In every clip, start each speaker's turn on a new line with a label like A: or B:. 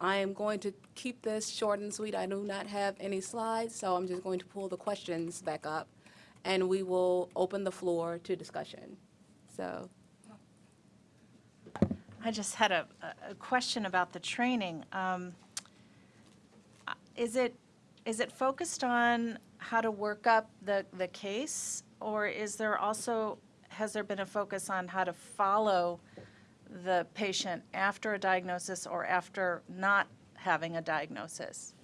A: I am going to keep this short and sweet. I do not have any slides, so I'm just going to pull the questions back up, and we will open the floor to discussion. So,
B: I just had a, a- question about the training. Um, Is it, is it focused on how to work up the, the case? Or is there also, has there been a focus on how to follow the patient after a diagnosis or after not having a diagnosis?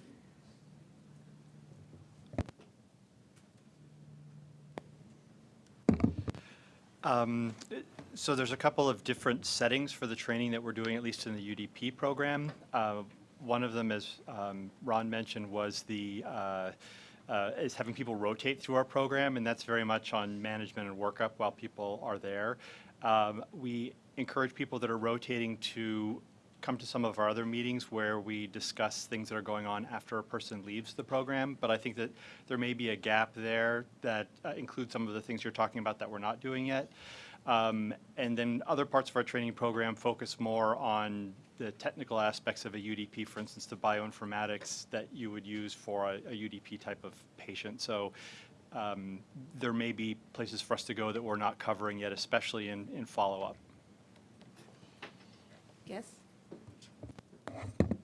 C: Um, So there's a couple of different settings for the training that we're doing, at least in the UDP program. Uh, One of them, as um, Ron mentioned, was the, uh, uh, is having people rotate through our program, and that's very much on management and workup while people are there. Um, We encourage people that are rotating to come to some of our other meetings where we discuss things that are going on after a person leaves the program. But I think that there may be a gap there that uh, includes some of the things you're talking about that we're not doing yet. Um, And then other parts of our training program focus more on the technical aspects of a UDP, for instance, the bioinformatics that you would use for a a UDP type of patient. So um, there may be places for us to go that we're not covering yet, especially in, in follow-up.
A: yes?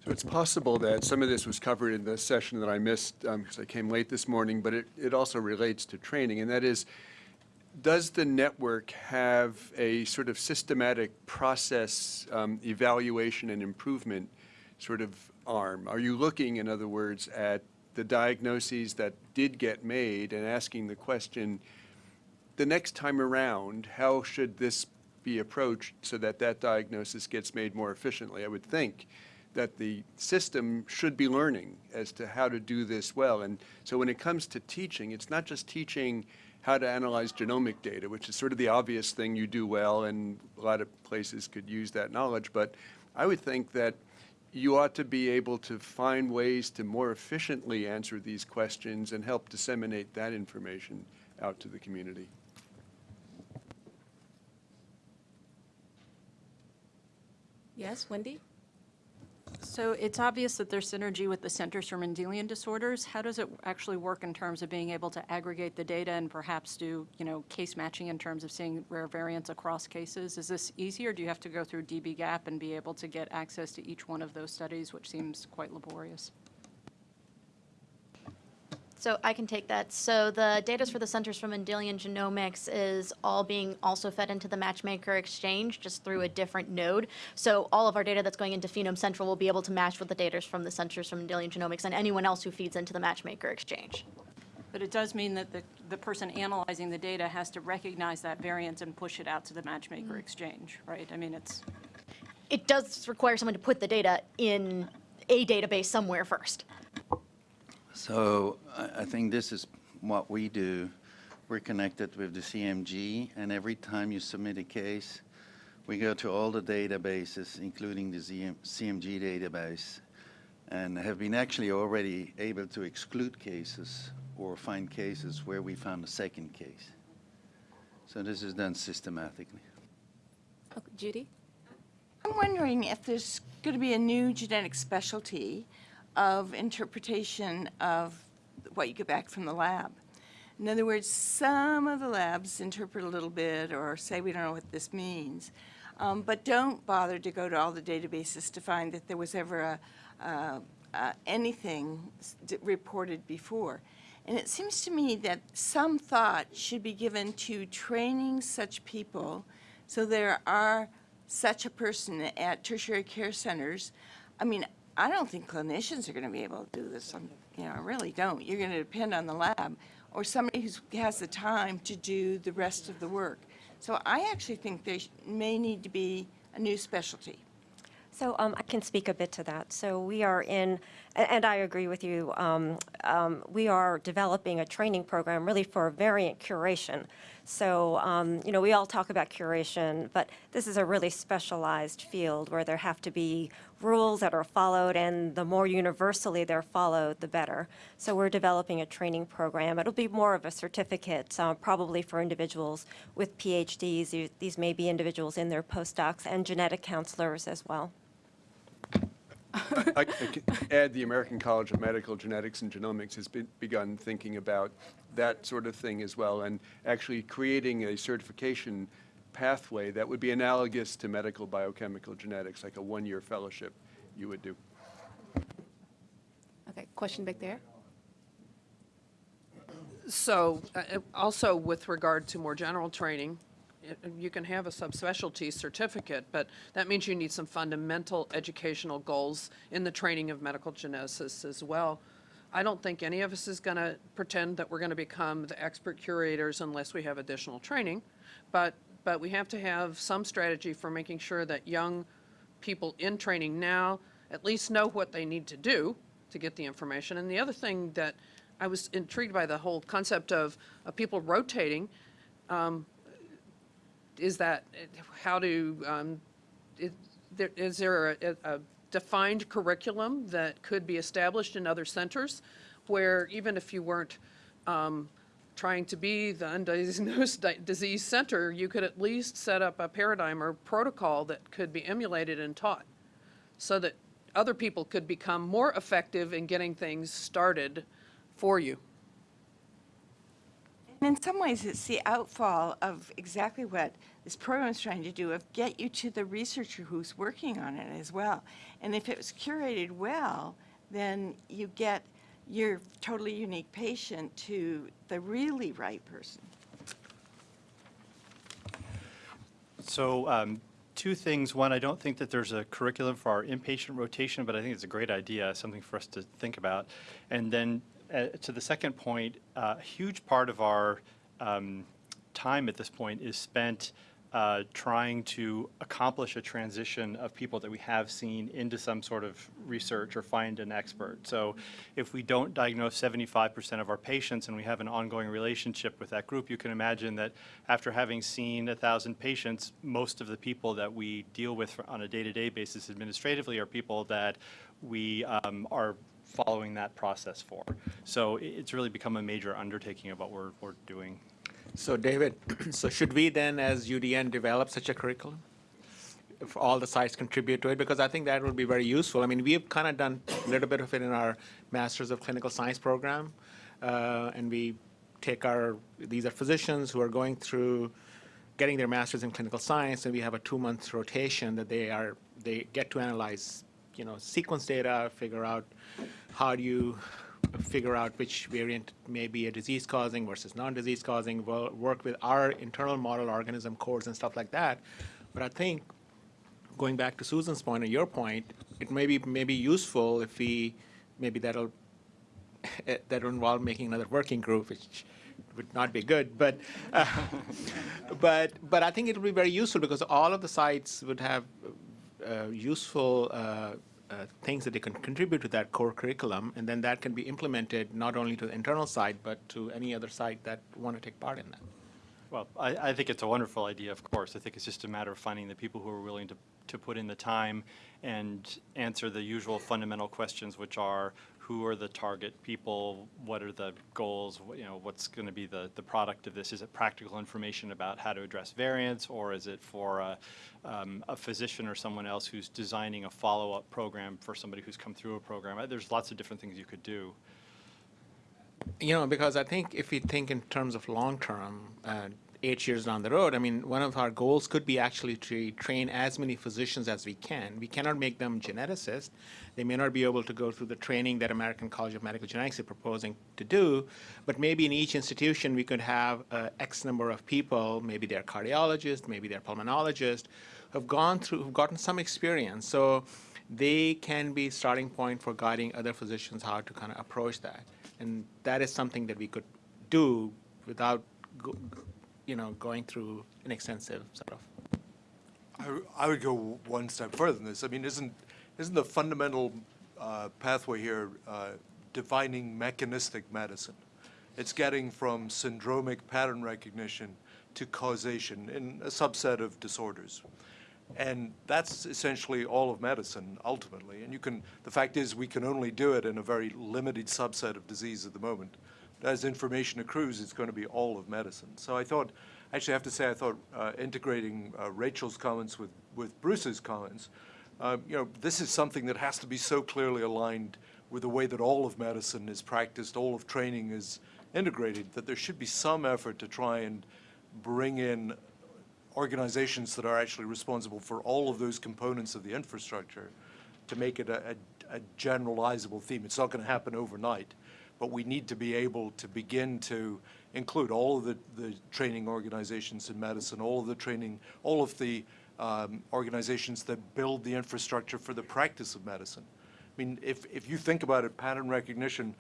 D: So it's possible that some of this was covered in the session that I missed because I came late this morning, but it, it also relates to training, and that is, does the network have a sort of systematic process um, evaluation and improvement sort of arm? Are you looking, in other words, at the diagnoses that did get made and asking the question, the next time around, how should this be approached so that that diagnosis gets made more efficiently? I would think that the system should be learning as to how to do this well. And so when it comes to teaching, it's not just teaching how to analyze genomic data, which is sort of the obvious thing you do well, and a lot of places could use that knowledge. But I would think that you ought to be able to find ways to more efficiently answer these questions and help disseminate that information out to the community.
A: Yes, Wendy?
E: So it's obvious that there's synergy with the Centers for Mendelian Disorders. How does it actually work in terms of being able to aggregate the data and perhaps do, you know, case matching in terms of seeing rare variants across cases? Is this easy, or do you have to go through dbGaP and be able to get access to each one of those studies, which seems quite laborious?
F: So I can take that. So the data for the Centers for Mendelian Genomics is all being also fed into the Matchmaker Exchange just through a different node. So all of our data that's going into Phenome Central will be able to match with the data from the Centers for Mendelian Genomics and anyone else who feeds into the Matchmaker Exchange.
E: But it does mean that the, the person analyzing the data has to recognize that variant and push it out to the Matchmaker mm-hmm. Exchange, right? I mean, it's,
F: It does require someone to put the data in a database somewhere first.
G: So I, I think this is what we do. We're connected with the CMG, and every time you submit a case, we go to all the databases, including the ZM CMG database, and have been actually already able to exclude cases or find cases where we found a second case. So this is done systematically.
A: Okay, Judy?
H: I'm wondering if there's going to be a new genetic specialty of interpretation of what you get back from the lab. In other words, some of the labs interpret a little bit or say we don't know what this means, um, but don't bother to go to all the databases to find that there was ever a, uh, uh, anything reported before. And it seems to me that some thought should be given to training such people so there are such a person at tertiary care centers. I mean, I don't think clinicians are going to be able to do this. I'm- You know, I really don't. You're going to depend on the lab or somebody who has the time to do the rest of the work. So I actually think there may need to be a new specialty.
I: So um, I can speak a bit to that. So we are in, and I agree with you, um, um, we are developing a training program really for variant curation. So, um, you know, we all talk about curation, but this is a really specialized field where there have to be rules that are followed, and the more universally they're followed, the better. So we're developing a training program. It'll be more of a certificate, uh, probably for individuals with PhDs. These- may be individuals in their postdocs and genetic counselors as well.
D: I I could add, the American College of Medical Genetics and Genomics has be- begun thinking about that sort of thing as well, and actually creating a certification pathway that would be analogous to medical biochemical genetics, like a one-year fellowship you would do.
A: Okay, question back there?
J: So, uh, uh, also with regard to more general training, you can have a subspecialty certificate, but that means you need some fundamental educational goals in the training of medical geneticists as well. I don't think any of us is going to pretend that we're going to become the expert curators unless we have additional training, but, but we have to have some strategy for making sure that young people in training now at least know what they need to do to get the information. And the other thing that I was intrigued by the whole concept of, of people rotating, um, is that, how to, um, is there, is there a, a defined curriculum that could be established in other centers where even if you weren't, um, trying to be the undiagnosed disease center, you could at least set up a paradigm or protocol that could be emulated and taught so that other people could become more effective in getting things started for you.
H: And in some ways, it's the outfall of exactly what this program is trying to do, of get you to the researcher who's working on it as well. And if it was curated well, then you get your totally unique patient to the really right person.
C: So um, two things. One, I don't think that there's a curriculum for our inpatient rotation, but I think it's a great idea, something for us to think about. And then uh, to the second point, uh, a huge part of our um, time at this point is spent uh, trying to accomplish a transition of people that we have seen into some sort of research or find an expert. So if we don't diagnose 75% of our patients and we have an ongoing relationship with that group, you can imagine that after having seen a thousand patients, most of the people that we deal with on a day-to-day basis administratively are people that we um, are following that process for. So it's really become a major undertaking of what we're, we're doing.
K: So David, so should we then, as UDN, develop such a curriculum? If all the sites contribute to it, because I think that would be very useful. I mean, we've kind of done a little bit of it in our Masters of Clinical Science program. uh, And we take our, these are physicians who are going through getting their masters in clinical science, and we have a two-month rotation that they are, they get to analyze, you know, sequence data, figure out how do you figure out which variant may be a disease causing versus non-disease causing, wo- work with our internal model organism cores and stuff like that. But I think, going back to Susan's and your point, it may be, may be useful if we, maybe that'll, that'll involve making another working group, which would not be good, but, uh, but, but I think it would be very useful because all of the sites would have uh, useful uh, uh, things that they can contribute to that core curriculum, and then that can be implemented not only to the internal side, but to any other side that want to take part in that.
C: Well, I, I think it's a wonderful idea, of course. I think it's just a matter of finding the people who are willing to, to put in the time and answer the usual fundamental questions, which are, who are the target people? What are the goals? You know, what's going to be the, the product of this? Is it practical information about how to address variants, or is it for a, um, a physician or someone else who's designing a follow-up program for somebody who's come through a program? Uh, There's lots of different things you could do.
K: You know, because I think if we think in terms of long-term, uh, eight years down the road, I mean, one of our goals could be actually to train as many physicians as we can. We cannot make them geneticists. They may not be able to go through the training that American College of Medical Genetics is proposing to do, but maybe in each institution, we could have uh, X number of people, maybe they're cardiologists, maybe they're pulmonologists, who've gone through, who've gotten some experience. So they can be starting point for guiding other physicians how to kind of approach that. And that is something that we could do without, you know, going through an extensive sort of.
L: I would go one step further than this. I mean, isn't, isn't the fundamental uh, pathway here uh, defining mechanistic medicine? It's getting from syndromic pattern recognition to causation in a subset of disorders. And that's essentially all of medicine ultimately. And you can, the fact is, we can only do it in a very limited subset of disease at the moment. As information accrues, it's going to be all of medicine. So I thought, actually, I have to say, I thought uh, integrating uh, Rachel's comments with, with Bruce's comments Um, You know, this is something that has to be so clearly aligned with the way that all of medicine is practiced, all of training is integrated, that there should be some effort to try and bring in organizations that are actually responsible for all of those components of the infrastructure to make it a, a, a generalizable theme. It's not going to happen overnight, but we need to be able to begin to include all of the, the training organizations in medicine, all of the training, all of the um, organizations that build the infrastructure for the practice of medicine. I mean, if, if you think about it, pattern recognition,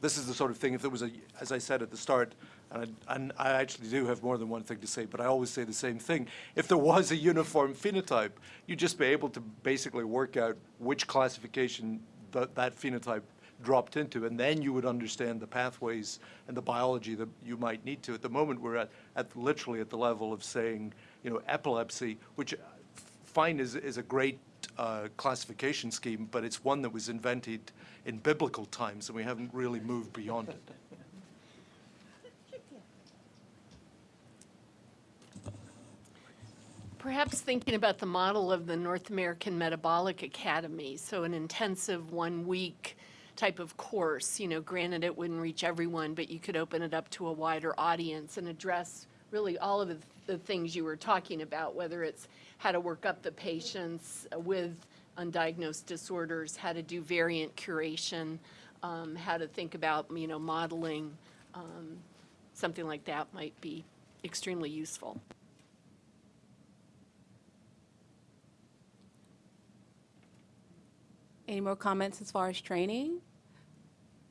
L: this is the sort of thing, if there was a, as I said at the start, and I, and I actually do have more than one thing to say, but I always say the same thing. If there was a uniform phenotype, you'd just be able to basically work out which classification that, that phenotype dropped into, and then you would understand the pathways and the biology that you might need to. At the moment, we're at, at literally at the level of saying, you know, epilepsy, which uh, fine is, is a great uh, classification scheme, but it's one that was invented in biblical times, and we haven't really moved beyond it.
M: Perhaps thinking about the model of the North American Metabolic Academy, so an intensive one-week type of course, you know, granted it wouldn't reach everyone, but you could open it up to a wider audience and address really all of the, things you were talking about, whether it's how to work up the patients with undiagnosed disorders, how to do variant curation, um, how to think about, you know, modeling, um, something like that might be extremely useful.
A: Any more comments as far as training?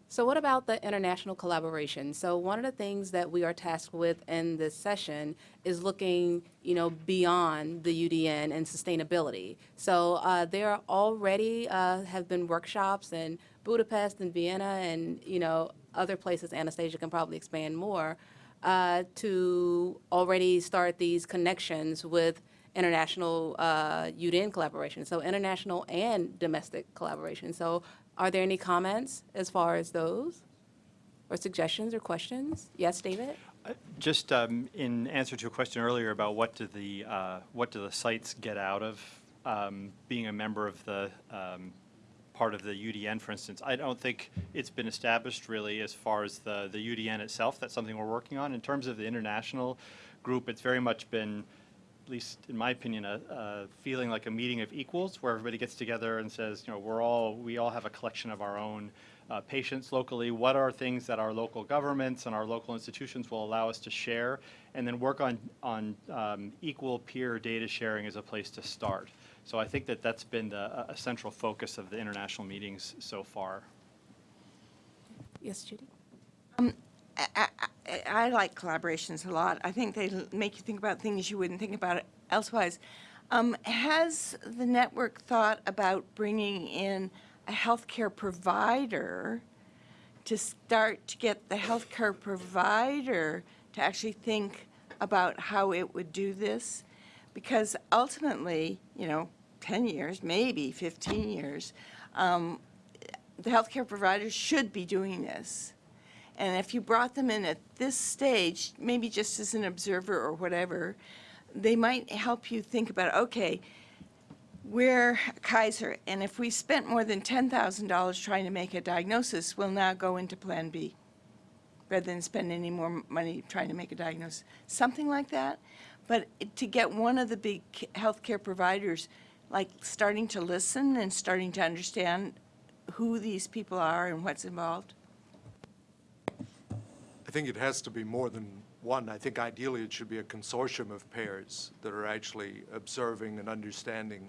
A: So what about the international collaboration? So one of the things that we are tasked with in this session is looking, you know, beyond the UDN and sustainability. So uh, there already uh, have been workshops in Budapest and Vienna and, you know, other places, Anastasia can probably expand more, uh, to already start these connections with international uh, UDN collaboration, so international and domestic collaboration. So are there any comments as far as those? Or suggestions or questions? Yes, David?
C: Uh, Just um, in answer to a question earlier about what do the, uh, what do the sites get out of um, being a member of the, um, part of the UDN, for instance, I don't think it's been established really as far as the, the UDN itself. That's something we're working on. In terms of the international group, it's very much been, least in my opinion, a, a feeling like a meeting of equals where everybody gets together and says, you know, we're all, we all have a collection of our own uh, patients locally. What are things that our local governments and our local institutions will allow us to share? And then work on, on um, equal peer data sharing as a place to start. So I think that that's been the, a- a central focus of the international meetings so far.
A: Yes, Judy?
H: I, I, I like collaborations a lot. I think they make you think about things you wouldn't think about elsewise. Um, has the network thought about bringing in a healthcare provider to start to get the healthcare provider to actually think about how it would do this? Because ultimately, you know, 10 years, maybe 15 years, um, the healthcare providers should be doing this. And if you brought them in at this stage, maybe just as an observer or whatever, they might help you think about, okay, we're Kaiser, and if we spent more than $10,000 trying to make a diagnosis, we'll now go into Plan B, rather than spend any more money trying to make a diagnosis. Something like that. But to get one of the big healthcare providers, like, starting to listen and starting to understand who these people are and what's involved,
L: think it has to be more than one. I think ideally it should be a consortium of pairs that are actually observing and understanding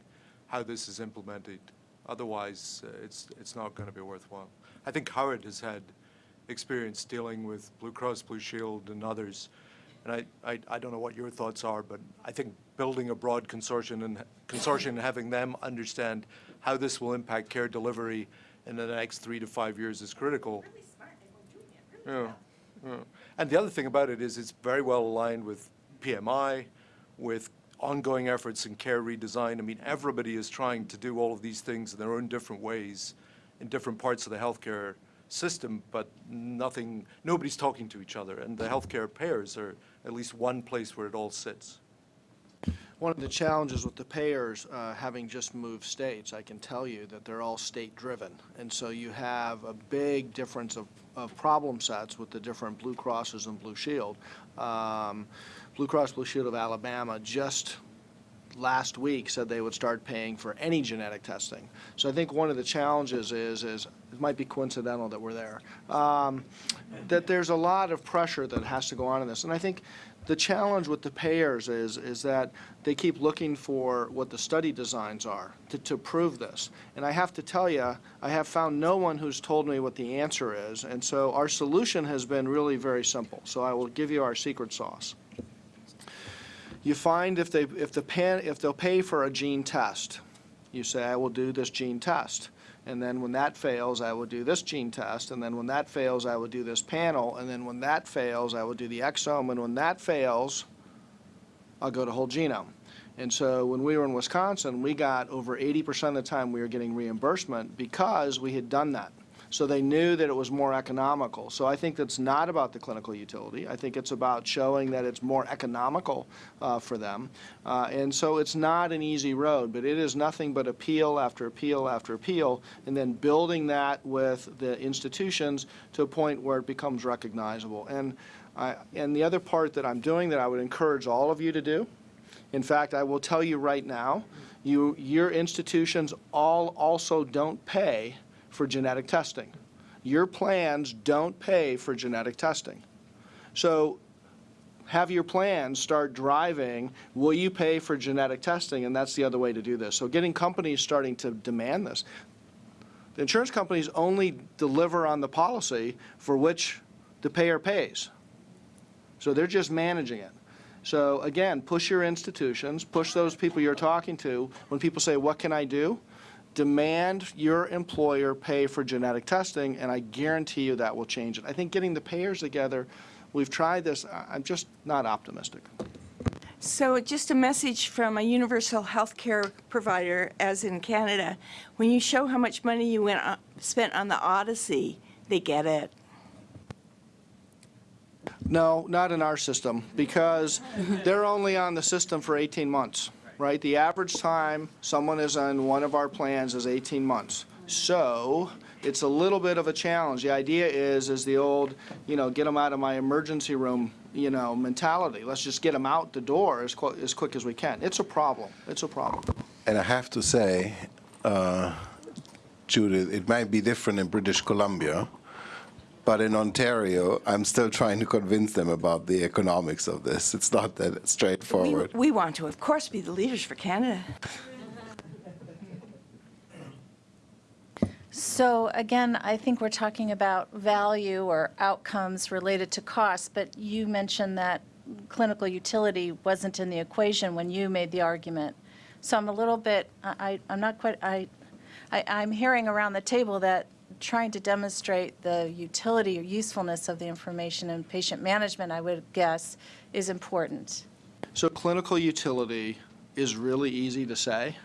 L: how this is implemented. Otherwise, uh, it's, it's not going to be worthwhile. I think Howard has had experience dealing with Blue Cross Blue Shield and others. And I, I, I don't know what your thoughts are, but I think building a broad consortium and consortium and having them understand how this will impact care delivery in the next three to five years is critical. Yeah, And the other thing about it is it's very well aligned with PMI, with ongoing efforts in care redesign. I mean, everybody is trying to do all of these things in their own different ways in different parts of the healthcare system, but nothing, nobody's talking to each other. And the healthcare payers are at least one place where it all sits.
N: One of the challenges with the payers, uh, having just moved states, I can tell you that they're all state-driven. And so you have a big difference of, of problem sets with the different Blue Crosses and Blue Shield. Um, Blue Cross Blue Shield of Alabama just last week said they would start paying for any genetic testing. So I think one of the challenges is, is it might be coincidental that we're there, um, that there's a lot of pressure that has to go on in this. And I think the challenge with the payers is, is that they keep looking for what the study designs are to, to prove this. And I have to tell you, I have found no one who's told me what the answer is. And so our solution has been really very simple. So I will give you our secret sauce. You find if they, if the pan, if they'll pay for a gene test, you say, I will do this gene test. And then when that fails, I will do this gene test. And then when that fails, I will do this panel. And then when that fails, I will do the exome. And when that fails, I'll go to whole genome. And so when we were in Wisconsin, we got over 80% of the time we were getting reimbursement because we had done that. So they knew that it was more economical. So I think that's not about the clinical utility. I think it's about showing that it's more economical uh, for them. Uh, and so it's not an easy road, but it is nothing but appeal after appeal after appeal, and then building that with the institutions to a point where it becomes recognizable. And, I, and the other part that I'm doing that I would encourage all of you to do, in fact, I will tell you right now, you, your institutions all also don't pay for genetic testing. Your plans don't pay for genetic testing. So have your plans start driving, will you pay for genetic testing? And that's the other way to do this. So getting companies starting to demand this. The insurance companies only deliver on the policy for which the payer pays. So they're just managing it. So again, push your institutions, push those people you're talking to. When people say, what can I do? Demand your employer pay for genetic testing, and I guarantee you that will change it. I think getting the payers together, we've tried this, I'm just not optimistic.
H: So just a message from a universal health care provider, as in Canada, when you show how much money you went, on- spent on the Odyssey, they get it.
N: No, not in our system, because they're only on the system for 18 months, right? The average time someone is on one of our plans is 18 months. So it's a little bit of a challenge. The idea is, is the old, you know, get them out of my emergency room, you know, mentality. Let's just get them out the door as, qu- as quick as we can. It's a problem. It's a problem.
O: And I have to say, uh, Judith, it might be different in British Columbia, but in Ontario, I'm still trying to convince them about the economics of this. It's not that straightforward.
H: we want to, of course, be the leaders for Canada.
B: So again, I think we're talking about value or outcomes related to cost, but you mentioned that clinical utility wasn't in the equation when you made the argument. So I'm a little bit, I, I- I'm not quite, I, I, I'm hearing around the table that trying to demonstrate the utility or usefulness of the information in patient management, I would guess, is important.
N: So clinical utility is really easy to say.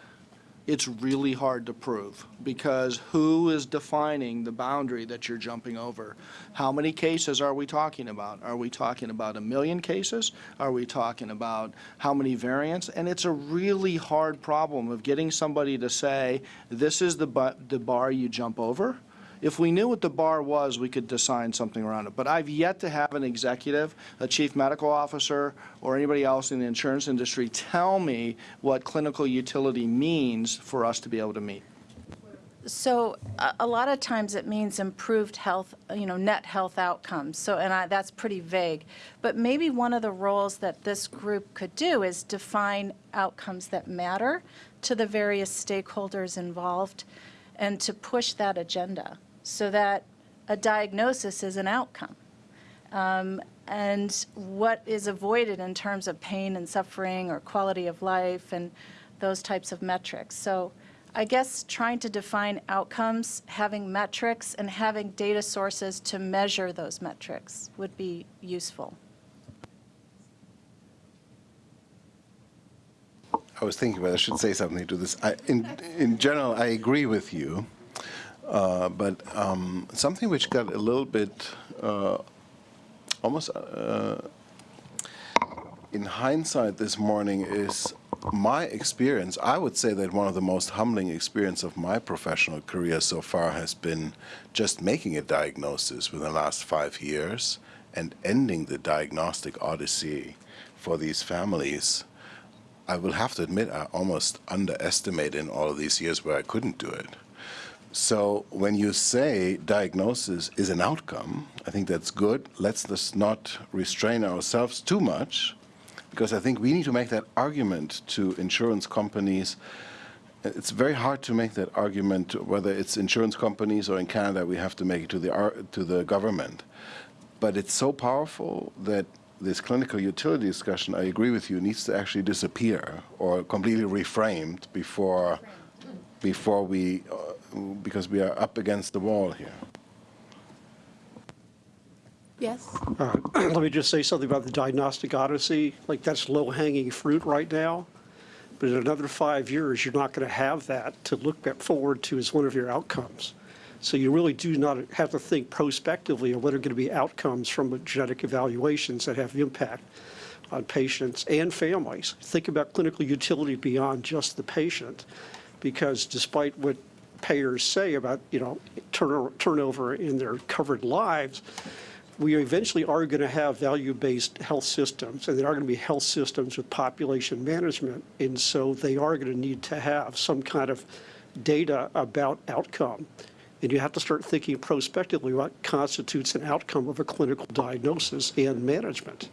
N: It's really hard to prove because who is defining the boundary that you're jumping over? How many cases are we talking about? Are we talking about a million cases? Are we talking about how many variants? And it's a really hard problem of getting somebody to say, this is the, the bar you jump over. If we knew what the bar was, we could design something around it. But I've yet to have an executive, a chief medical officer, or anybody else in the insurance industry tell me what clinical utility means for us to be able to meet.
B: So a, a lot of times it means improved health, you know, net health outcomes. So, and I, that's pretty vague. But maybe one of the roles that this group could do is define outcomes that matter to the various stakeholders involved and to push that agenda so that a diagnosis is an outcome. Um, and what is avoided in terms of pain and suffering or quality of life and those types of metrics. So I guess trying to define outcomes, having metrics, and having data sources to measure those metrics would be useful.
O: I was thinking whether I should say something to this. I, in, in general, I agree with you, uh, but um, something which got a little bit uh, almost uh, in hindsight this morning is my experience, I would say that one of the most humbling experience of my professional career so far has been just making a diagnosis within the last five years and ending the diagnostic odyssey for these families. I will have to admit, I almost underestimated in all of these years where I couldn't do it. So when you say diagnosis is an outcome, I think that's good. Let's just not restrain ourselves too much, because I think we need to make that argument to insurance companies. It's very hard to make that argument, whether it's insurance companies or in Canada, we have to make it to the, to the government. But it's so powerful that this clinical utility discussion, I agree with you, needs to actually disappear or completely reframed before, before we, uh, because we are up against the wall here.
A: Yes?
P: Uh, Let me just say something about the diagnostic odyssey. Like, that's low-hanging fruit right now. But in another five years, you're not going to have that to look back forward to as one of your outcomes. So you really do not have to think prospectively on what are going to be outcomes from genetic evaluations that have impact on patients and families. Think about clinical utility beyond just the patient, because despite what payers say about, you know, turno- turnover in their covered lives, we eventually are going to have value-based health systems, and they are going to be health systems with population management, and so they are going to need to have some kind of data about outcome. And you have to start thinking prospectively what constitutes an outcome of a clinical diagnosis and management.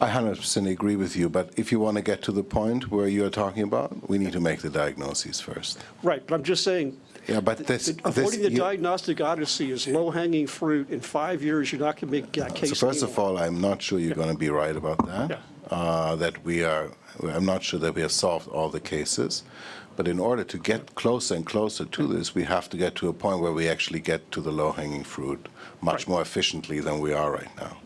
O: I 100% agree with you, but if you want to get to the point where you're talking about, we need to make the diagnoses first.
P: Right, but I'm just saying,
O: Yeah, but this, this
P: avoiding the
O: you-
P: diagnostic odyssey is low-hanging fruit. In five years, you're not going to make that case.
O: So first of all, I'm not sure you're going to be right about that. Uh, that we are, I'm not sure that we have solved all the cases. But in order to get closer and closer to mm-hmm. this, we have to get to a point where we actually get to the low-hanging fruit much more efficiently than we are right now.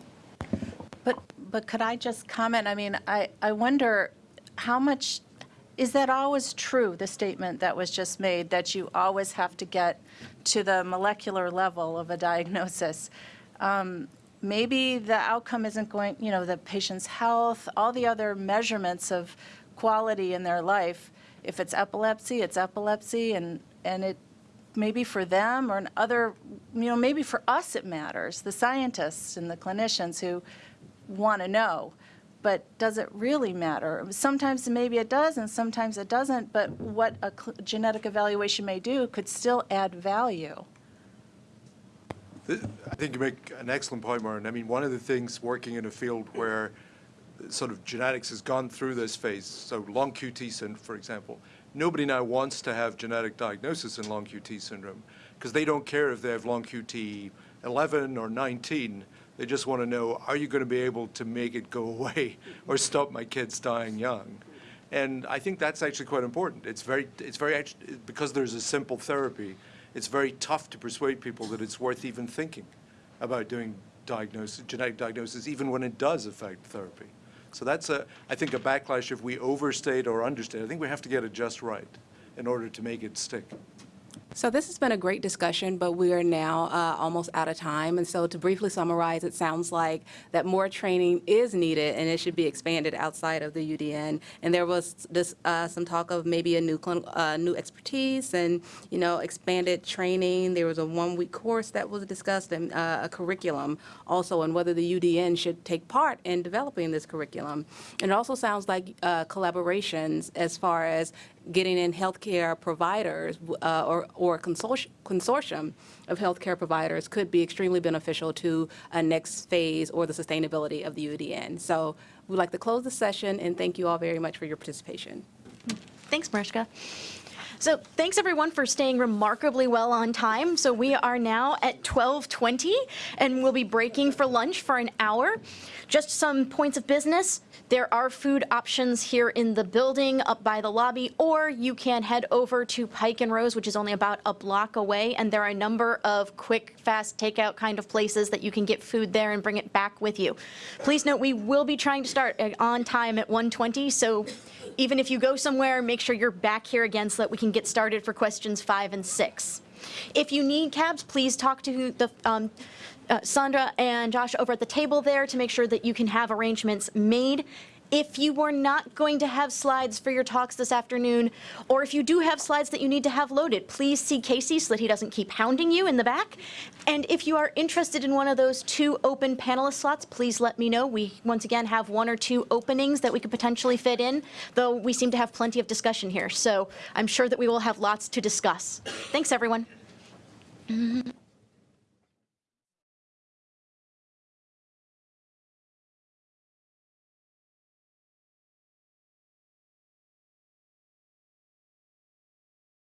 B: But, but could I just comment? I mean, I, I wonder how much, is that always true, the statement that was just made, that you always have to get to the molecular level of a diagnosis? Um, Maybe the outcome isn't going, you know, the patient's health, all the other measurements of quality in their life. If it's epilepsy, it's epilepsy, and, and it, maybe for them or other, you know, maybe for us it matters, the scientists and the clinicians who want to know. But does it really matter? Sometimes maybe it does and sometimes it doesn't, but what a genetic evaluation may do could still add value.
L: I think you make an excellent point, Martin. I mean, one of the things working in a field where sort of genetics has gone through this phase, so long QT syndrome, for example, nobody now wants to have genetic diagnosis in long QT syndrome because they don't care if they have long QT 11 or 19. They just want to know, are you going to be able to make it go away or stop my kids dying young? And I think that's actually quite important. It's very, it's very, because there's a simple therapy, it's very tough to persuade people that it's worth even thinking about doing diagnosis, genetic diagnosis, even when it does affect therapy. So that's a, I think, a backlash if we overstate or understate. I think we have to get it just right in order to make it stick.
A: So this has been a great discussion, but we are now uh, almost out of time. And so to briefly summarize, it sounds like that more training is needed and it should be expanded outside of the UDN. And there was this, uh, some talk of maybe a new uh, new expertise and, you know, expanded training. There was a one-week course that was discussed and uh, a curriculum also on whether the UDN should take part in developing this curriculum. And it also sounds like uh, collaborations as far as getting in healthcare providers uh, or, or a consortium, consortium of healthcare providers could be extremely beneficial to a next phase or the sustainability of the UDN. So we'd like to close the session and thank you all very much for your participation.
F: Thanks, Mariska. So thanks everyone for staying remarkably well on time. So we are now at 12:20 and we'll be breaking for lunch for an hour. Just some points of business. There are food options here in the building up by the lobby, or you can head over to Pike and Rose, which is only about a block away, and there are a number of quick, fast takeout kind of places that you can get food there and bring it back with you. Please note, we will be trying to start on time at 1:20, so even if you go somewhere, make sure you're back here again so that we can get started for questions five and six. If you need cabs, please talk to the um, uh, Sandra and Josh over at the table there to make sure that you can have arrangements made. If you are not going to have slides for your talks this afternoon, or if you do have slides that you need to have loaded, please see Casey so that he doesn't keep hounding you in the back. And if you are interested in one of those two open panelist slots, please let me know. We, once again, have one or two openings that we could potentially fit in, though we seem to have plenty of discussion here. So I'm sure that we will have lots to discuss. Thanks, everyone.